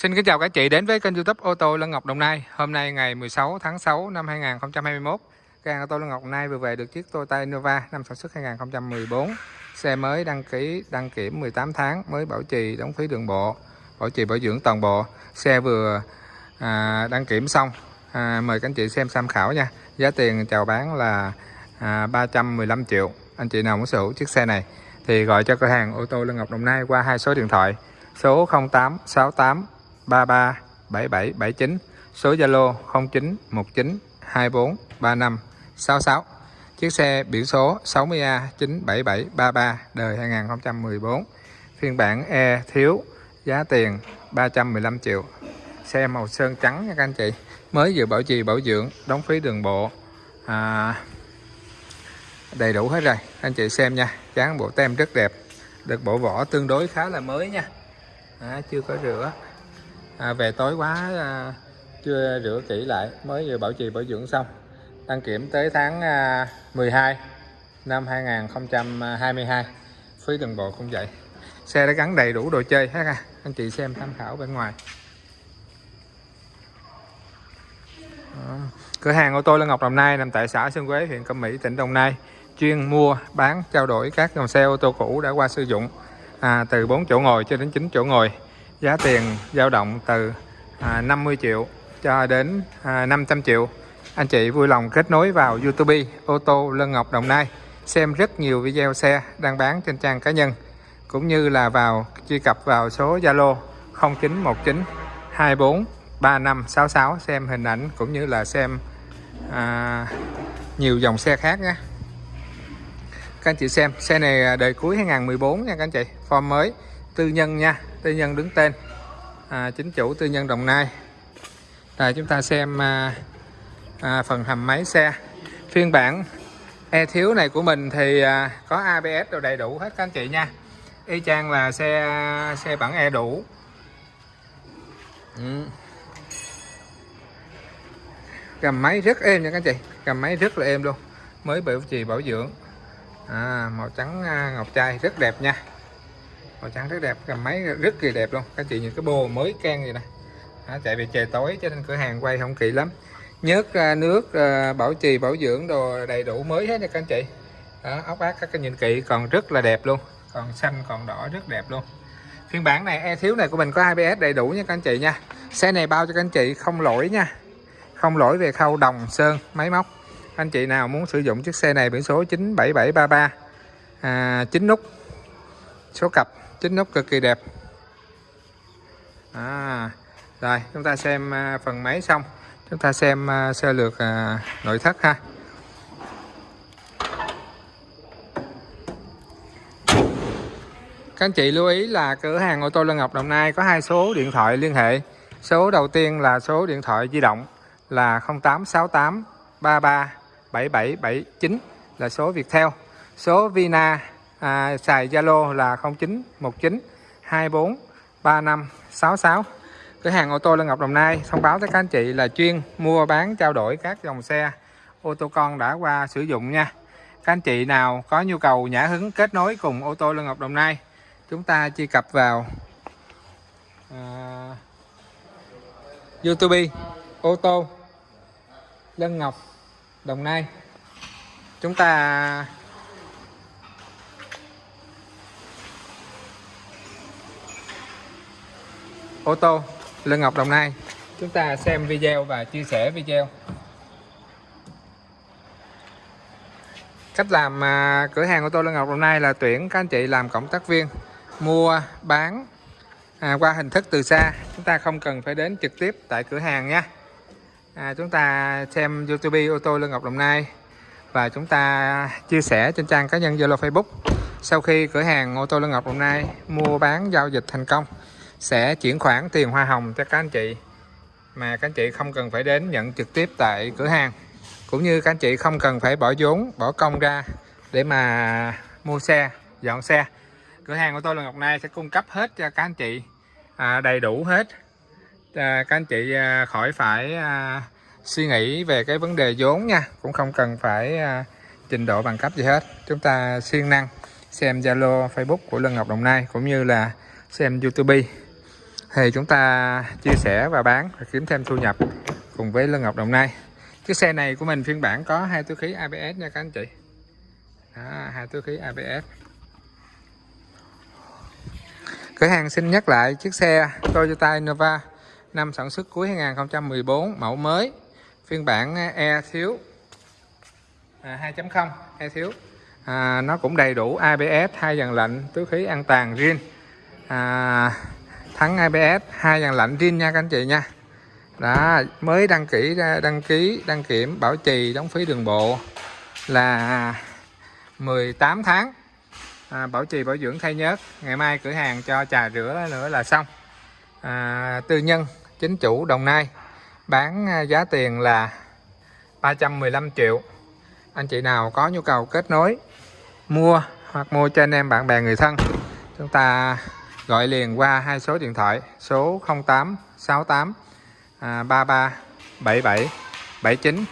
Xin kính chào các chị đến với kênh youtube ô tô Lân Ngọc Đồng Nai. Hôm nay ngày 16 tháng 6 năm 2021 Cửa hàng ô tô Lân Ngọc Đồng Nai vừa về được chiếc Toyota Innova năm sản xuất 2014 Xe mới đăng ký đăng kiểm 18 tháng mới bảo trì đóng phí đường bộ Bảo trì bảo dưỡng toàn bộ. Xe vừa à, đăng kiểm xong. À, Mời các anh chị xem tham khảo nha. Giá tiền chào bán là à, 315 triệu. Anh chị nào muốn sở hữu chiếc xe này Thì gọi cho cửa hàng ô tô Lân Ngọc Đồng Nai qua hai số điện thoại số 0868 33 77 79 số Zalo 09 19 24 35 66 chiếc xe biển số 60A 97733 đời 2014 phiên bản E thiếu giá tiền 315 triệu. Xe màu sơn trắng nha các anh chị. Mới vừa bảo trì bảo dưỡng đóng phí đường bộ. À, đầy đủ hết rồi. Anh chị xem nha dán bộ tem rất đẹp. Được bộ vỏ tương đối khá là mới nha. À, chưa có rửa à, về tối quá à, chưa rửa kỹ lại mới vừa bảo trì bảo dưỡng xong. Đăng kiểm tới tháng à, 12 năm 2022 phí đường bộ cũng vậy. Xe đã gắn đầy đủ đồ chơi hết à. Anh chị xem tham khảo bên ngoài. Cửa hàng ô tô Lê Ngọc Đồng Nai nằm tại xã Sơn Quế huyện Cẩm Mỹ tỉnh Đồng Nai chuyên mua bán trao đổi các dòng xe ô tô cũ đã qua sử dụng à, từ 4 chỗ ngồi cho đến 9 chỗ ngồi giá tiền dao động từ à, 50 triệu cho đến à, 500 triệu. Anh chị vui lòng kết nối vào YouTube ô tô Lân Ngọc Đồng Nai xem rất nhiều video xe đang bán trên trang cá nhân cũng như là vào truy cập vào số Zalo 0919 24 3566 xem hình ảnh cũng như là xem à, nhiều dòng xe khác nhé. Các anh chị xem xe này đời cuối 2014 nha các anh chị form mới tư nhân nha tư nhân đứng tên. À, chính chủ tư nhân Đồng Nai. Rồi chúng ta xem à, à, phần hầm máy xe. Phiên bản e thiếu này của mình thì à, có ABS đồ đầy đủ hết các anh chị nha. Y chang là xe xe bản e đủ. Ừ. gầm máy rất êm nha các anh chị. Gầm máy rất là êm luôn. Mới bảo trì bảo dưỡng. À, màu trắng à, ngọc trai rất đẹp nha màu trắng rất đẹp cầm máy rất kỳ đẹp luôn. Các chị nhìn cái bô mới can gì nè. Chạy về trời tối cho nên cửa hàng quay không kỹ lắm. Nhớt ra nước à, bảo trì bảo dưỡng đồ đầy đủ mới hết nha các anh chị. Đó, ốc ác các cái nhìn kỹ còn rất là đẹp luôn. Còn xanh còn đỏ rất đẹp luôn. Phiên bản này e thiếu này của mình có ABS đầy đủ nha các anh chị nha. Xe này bao cho các anh chị không lỗi nha. Không lỗi về khâu đồng sơn máy móc. Anh chị nào muốn sử dụng chiếc xe này biển số 97733 à, 9 nút số cặp chính nút cực kỳ đẹp. À, rồi chúng ta xem à, phần máy xong. Chúng ta xem à, sơ lược à, nội thất ha. Các anh chị lưu ý là cửa hàng ô tô Lân Ngọc Đồng Nai có hai số điện thoại liên hệ. Số đầu tiên là số điện thoại di động là 0868 33 7779 là số Viettel. Số Vina à, xài Zalo là 0919 24 35 66 cửa hàng ô tô Lân Ngọc Đồng Nai thông báo tới các anh chị là chuyên mua bán trao đổi các dòng xe ô tô con đã qua sử dụng nha. Các anh chị nào có nhu cầu nhã hứng kết nối cùng ô tô Lân Ngọc Đồng Nai chúng ta truy cập vào à, YouTube ô tô Lân Ngọc Đồng Nai. Chúng ta ô tô Lê Ngọc Đồng Nai. Chúng ta xem video và chia sẻ video. Cách làm à, cửa hàng ô tô Lê Ngọc Đồng Nai là tuyển các anh chị làm cộng tác viên mua bán à, qua hình thức từ xa. Chúng ta không cần phải đến trực tiếp tại cửa hàng nha. À, chúng ta xem YouTube ô tô Lê Ngọc Đồng Nai và chúng ta chia sẻ trên trang cá nhân Zalo Facebook. Sau khi cửa hàng ô tô Lân Ngọc Đồng Nai mua bán giao dịch thành công sẽ chuyển khoản tiền hoa hồng cho các anh chị mà các anh chị không cần phải đến nhận trực tiếp tại cửa hàng. Cũng như các anh chị không cần phải bỏ vốn bỏ công ra để mà mua xe dọn xe. Cửa hàng của tôi là Ngọc Nai sẽ cung cấp hết cho các anh chị à, đầy đủ hết. À, các anh chị à, khỏi phải à, suy nghĩ về cái vấn đề vốn nha. Cũng không cần phải à, trình độ bằng cấp gì hết. Chúng ta siêng năng xem Zalo Facebook của Lân Ngọc Đồng Nai cũng như là xem YouTube thì chúng ta chia sẻ và bán và kiếm thêm thu nhập cùng với Lân Ngọc Đồng Nai. Chiếc xe này của mình phiên bản có hai túi khí ABS nha các anh chị. Đó, hai túi khí ABS cửa hàng xin nhắc lại chiếc xe Toyota Innova năm sản xuất cuối 2014 mẫu mới. Phiên bản E thiếu à, 2.0 E thiếu. À, nó cũng đầy đủ ABS hai dàn lạnh túi khí an toàn riêng à, thắng ABS hai dàn lạnh riêng nha các anh chị nha. Đó mới đăng ký đăng ký đăng kiểm bảo trì đóng phí đường bộ là 18 tháng. À, bảo trì bảo dưỡng thay nhớt. Ngày mai cửa hàng cho trà rửa nữa là xong. À, tư nhân chính chủ Đồng Nai bán à, giá tiền là 315 triệu. Anh chị nào có nhu cầu kết nối mua hoặc mua cho anh em bạn bè người thân chúng ta gọi liền qua hai số điện thoại số 0868 à, 33 77 79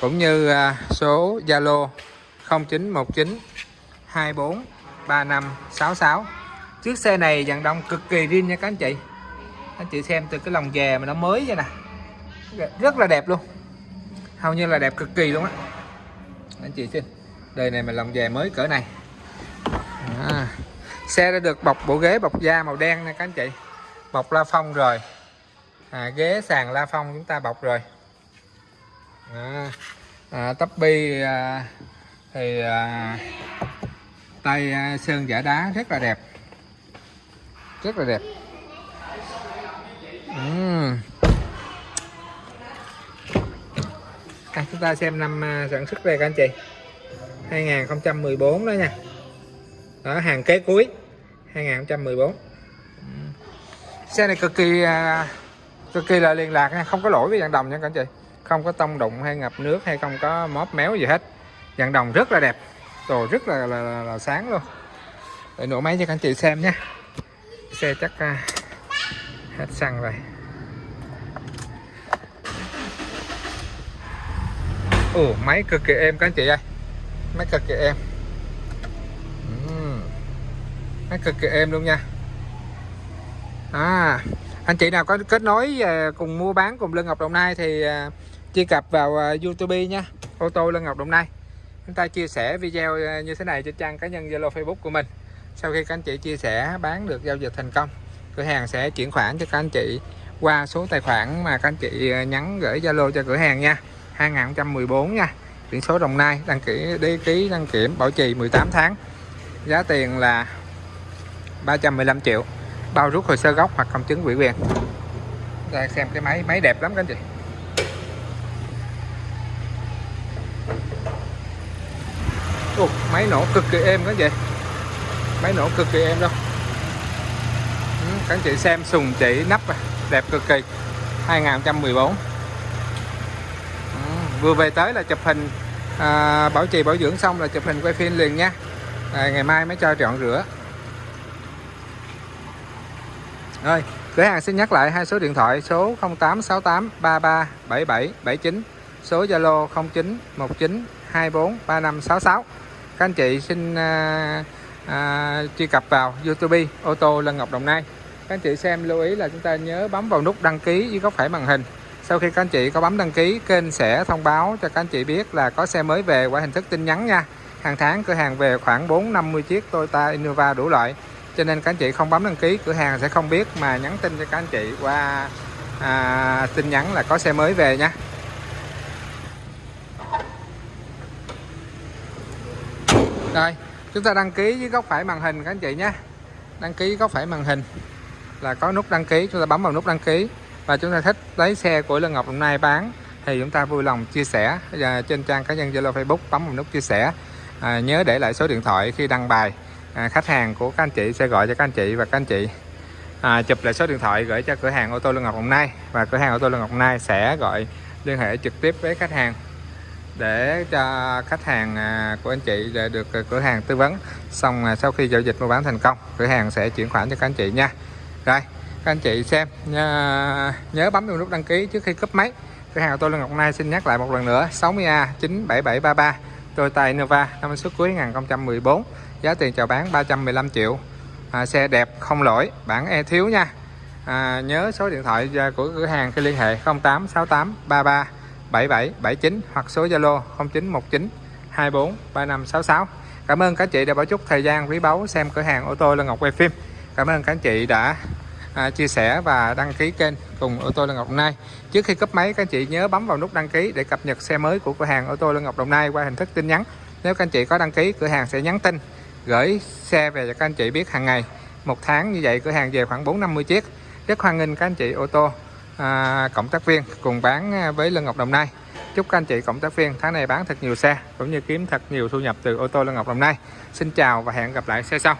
cũng như à, số Zalo 0919 24 3566 chiếc xe này dàn đông cực kỳ riêng nha các anh chị. Anh chị xem từ cái lòng dè mà nó mới vậy nè. Rất là đẹp luôn. Hầu như là đẹp cực kỳ luôn á. Anh chị xin đời này mà lòng dè mới cỡ này. À xe đã được bọc bộ ghế bọc da màu đen nha các anh chị. Bọc la phong rồi. À, ghế sàn la phong chúng ta bọc rồi. À, à, tắp bi à, thì à, tay à, sơn giả đá rất là đẹp. Rất là đẹp. Uhm. à, chúng ta xem năm à, sản xuất đây các anh chị. 2014 đó nha. Đó hàng kế cuối. 2014 xe này cực kỳ à, cực kỳ là liên lạc nha không có lỗi với dạng đồng nha các anh chị. Không có tông đụng hay ngập nước hay không có móp méo gì hết. Dạng đồng rất là đẹp đồ rất là, là, là, là sáng luôn. Để nổ máy cho các anh chị xem nhé. xe chắc uh, hết xăng rồi. Ồ máy cực kỳ êm các anh chị ơi. Máy cực kỳ êm uhm nó cực kỳ êm luôn nha. À anh chị nào có kết nối à, cùng mua bán cùng Lân Ngọc Đồng Nai thì à, truy cập vào à, YouTube nha. Ô tô Lân Ngọc Đồng Nai. Chúng ta chia sẻ video như thế này trên trang cá nhân Zalo, Facebook của mình. Sau khi các anh chị chia sẻ, bán được giao dịch thành công, cửa hàng sẽ chuyển khoản cho các anh chị qua số tài khoản mà các anh chị nhắn gửi Zalo cho cửa hàng nha. 2014 nha. Biển số Đồng Nai, đăng ký đi ký, đăng kiểm, bảo trì 18 tháng. Giá tiền là 315 triệu. Bao rút hồ sơ gốc hoặc công chứng ủy quyền. Đây xem cái máy máy đẹp lắm các anh chị. Ồ, máy nổ cực kỳ êm các anh chị. Máy nổ cực kỳ êm đâu. Ừ, các anh chị xem sùng chỉ nắp à, đẹp cực kỳ. 2014 ừ, vừa về tới là chụp hình à, bảo trì bảo dưỡng xong là chụp hình quay phim liền nha. À, ngày mai mới cho chọn rửa rồi cửa hàng xin nhắc lại hai số điện thoại số 0868 33 77 79 số Zalo 09 19 24 3566. các anh chị xin à, à, truy cập vào YouTube ô tô Lân Ngọc Đồng Nai. Các anh chị xem lưu ý là chúng ta nhớ bấm vào nút đăng ký dưới góc phải màn hình. Sau khi các anh chị có bấm đăng ký kênh sẽ thông báo cho các anh chị biết là có xe mới về qua hình thức tin nhắn nha. Hàng tháng cửa hàng về khoảng 450 chiếc Toyota Innova đủ loại cho nên các anh chị không bấm đăng ký cửa hàng sẽ không biết mà nhắn tin cho các anh chị qua à, tin nhắn là có xe mới về nha. Rồi chúng ta đăng ký với góc phải màn hình các anh chị nhé. Đăng ký góc phải màn hình là có nút đăng ký chúng ta bấm vào nút đăng ký và chúng ta thích lấy xe của Lân Ngọc hôm nay bán thì chúng ta vui lòng chia sẻ và trên trang cá nhân Zalo Facebook bấm vào nút chia sẻ. À, nhớ để lại số điện thoại khi đăng bài à, khách hàng của các anh chị sẽ gọi cho các anh chị và các anh chị à, chụp lại số điện thoại gửi cho cửa hàng ô tô Lương Ngọc Đồng Nai và cửa hàng ô tô Lương Ngọc Đồng Nai sẽ gọi liên hệ trực tiếp với khách hàng để cho khách hàng à, của anh chị để được à, cửa hàng tư vấn. Xong à, sau khi giao dịch mua bán thành công cửa hàng sẽ chuyển khoản cho các anh chị nha. Rồi các anh chị xem nhớ, nhớ bấm vào nút đăng ký trước khi cấp máy. Cửa hàng ô tô Lương Ngọc Nai xin nhắc lại một lần nữa 60A 97733 Toyota Innova năm xuất cuối 2014 giá tiền chào bán 315 triệu. À, xe đẹp không lỗi. Bản e thiếu nha. À, nhớ số điện thoại à, của cửa hàng khi liên hệ 0868 33 77 79 hoặc số Zalo 0919 24 3566 Cảm ơn các chị đã bỏ chút thời gian quý báu xem cửa hàng ô tô Lân Ngọc quay phim. Cảm ơn các chị đã à, chia sẻ và đăng ký kênh cùng ô tô Lân Ngọc Đồng Nai Trước khi cấp máy các chị nhớ bấm vào nút đăng ký để cập nhật xe mới của cửa hàng ô tô Lân Ngọc Đồng Nai qua hình thức tin nhắn. Nếu các anh chị có đăng ký cửa hàng sẽ nhắn tin gửi xe về cho các anh chị biết hàng ngày. Một tháng như vậy cửa hàng về khoảng 450 chiếc. Rất hoan nghênh các anh chị ô tô à, cộng tác viên cùng bán với Lân Ngọc Đồng Nai. Chúc các anh chị cộng tác viên tháng này bán thật nhiều xe cũng như kiếm thật nhiều thu nhập từ ô tô Lân Ngọc Đồng Nai. Xin chào và hẹn gặp lại xe sau.